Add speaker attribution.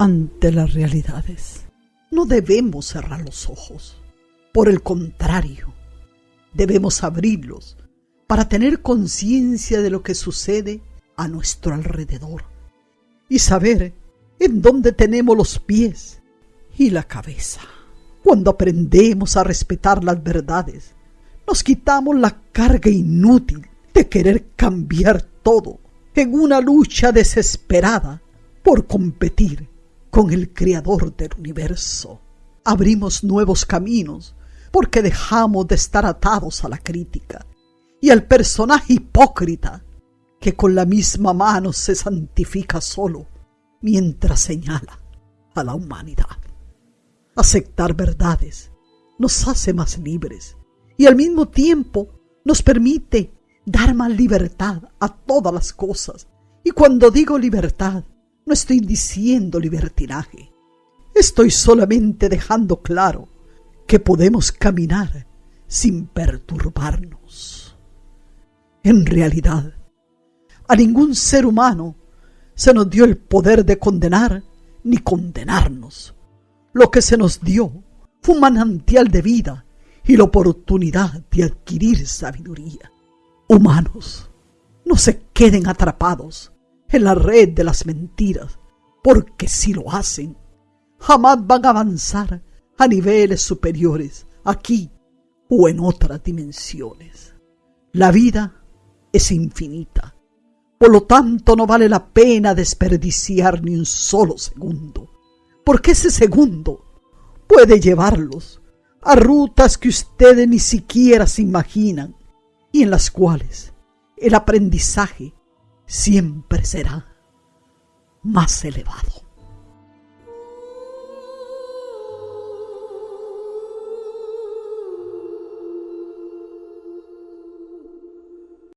Speaker 1: ante las realidades. No debemos cerrar los ojos. Por el contrario, debemos abrirlos para tener conciencia de lo que sucede a nuestro alrededor y saber en dónde tenemos los pies y la cabeza. Cuando aprendemos a respetar las verdades, nos quitamos la carga inútil de querer cambiar todo en una lucha desesperada por competir con el Creador del universo. Abrimos nuevos caminos porque dejamos de estar atados a la crítica y al personaje hipócrita que con la misma mano se santifica solo mientras señala a la humanidad. Aceptar verdades nos hace más libres y al mismo tiempo nos permite dar más libertad a todas las cosas. Y cuando digo libertad, no estoy diciendo libertinaje. Estoy solamente dejando claro que podemos caminar sin perturbarnos. En realidad, a ningún ser humano se nos dio el poder de condenar ni condenarnos. Lo que se nos dio fue un manantial de vida y la oportunidad de adquirir sabiduría. Humanos, no se queden atrapados en la red de las mentiras, porque si lo hacen, jamás van a avanzar a niveles superiores, aquí o en otras dimensiones. La vida es infinita, por lo tanto no vale la pena desperdiciar ni un solo segundo, porque ese segundo puede llevarlos a rutas que ustedes ni siquiera se imaginan y en las cuales el aprendizaje siempre será más elevado.